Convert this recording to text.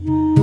Mm-hmm.